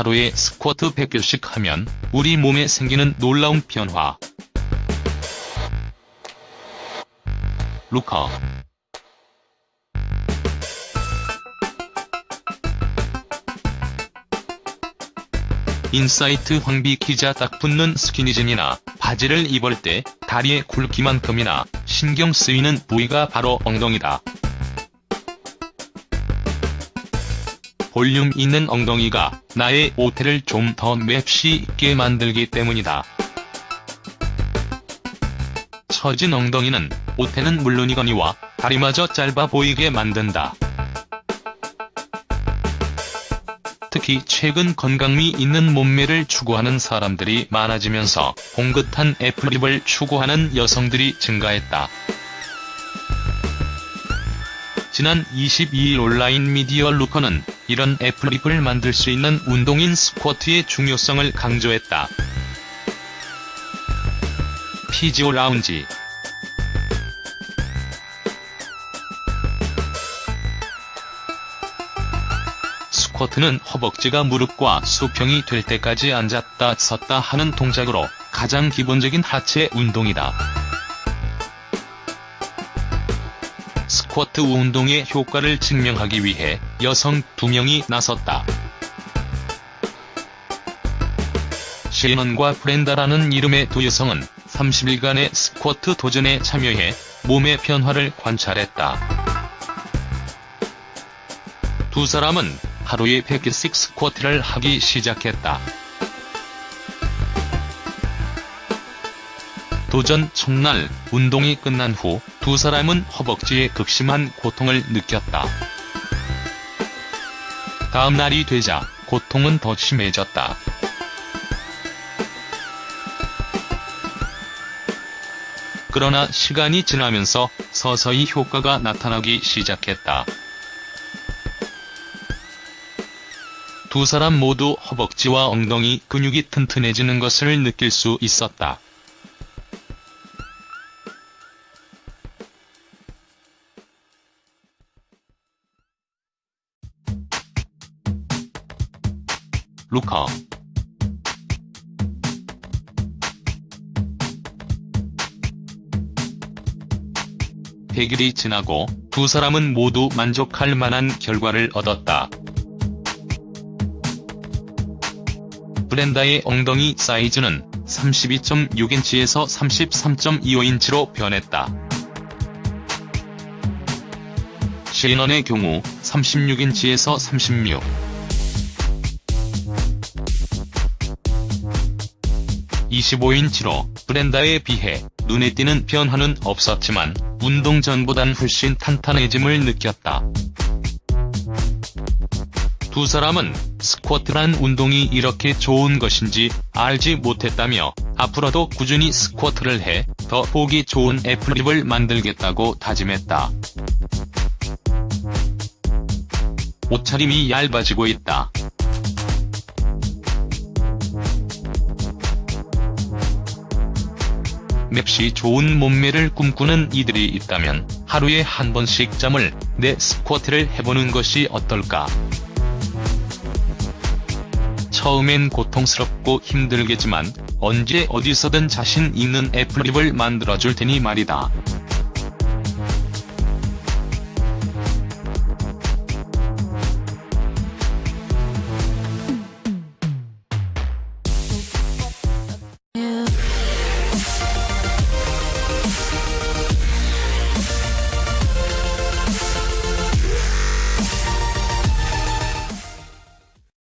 하루에 스쿼트 100개씩 하면 우리 몸에 생기는 놀라운 변화. 루커 인사이트 황비 기자 딱 붙는 스키니진이나 바지를 입을 때 다리의 굵기만큼이나 신경 쓰이는 부위가 바로 엉덩이다. 볼륨 있는 엉덩이가 나의 오태를 좀 더 맵시 있게 만들기 때문이다. 처진 엉덩이는 오태는 물론이거니와 다리마저 짧아 보이게 만든다. 특히 최근 건강미 있는 몸매를 추구하는 사람들이 많아지면서 봉긋한 애플립을 추구하는 여성들이 증가했다. 지난 22일 온라인 미디어 루커는 이런 애플립을 만들 수 있는 운동인 스쿼트의 중요성을 강조했다. 피지오 라운지 스쿼트는 허벅지가 무릎과 수평이 될 때까지 앉았다 섰다 하는 동작으로 가장 기본적인 하체 운동이다. 쿼트 운동의 효과를 증명하기 위해 여성 2명이 나섰다. 시넌과 브렌다라는 이름의 두 여성은 30일간의 스쿼트 도전에 참여해 몸의 변화를 관찰했다. 두 사람은 하루에 100개씩 스쿼트를 하기 시작했다. 도전 첫날 운동이 끝난 후 두 사람은 허벅지에 극심한 고통을 느꼈다. 다음 날이 되자 고통은 더 심해졌다. 그러나 시간이 지나면서 서서히 효과가 나타나기 시작했다. 두 사람 모두 허벅지와 엉덩이 근육이 튼튼해지는 것을 느낄 수 있었다. 루커 백일이 지나고 두 사람은 모두 만족할 만한 결과를 얻었다. 브렌다의 엉덩이 사이즈는 32.6인치에서 33.25인치로 변했다. 시인원의 경우 36인치에서 36. 25인치로 브렌다에 비해 눈에 띄는 변화는 없었지만 운동 전보단 훨씬 탄탄해짐을 느꼈다. 두 사람은 스쿼트란 운동이 이렇게 좋은 것인지 알지 못했다며 앞으로도 꾸준히 스쿼트를 해 더 보기 좋은 애플립을 만들겠다고 다짐했다. 옷차림이 얇아지고 있다. 맵시 좋은 몸매를 꿈꾸는 이들이 있다면 하루에 한 번씩 잠을 내 스쿼트를 해보는 것이 어떨까? 처음엔 고통스럽고 힘들겠지만 언제 어디서든 자신 있는 애플립을 만들어줄 테니 말이다.